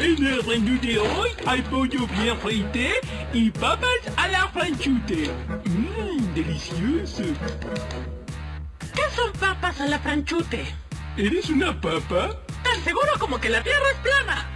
En el menú de hoy hay pollo bien frité y papas a la franchute. Mmm, delicioso. ¿Qué son papas a la franchute? ¿Eres una papa? Tan seguro como que la tierra es plana.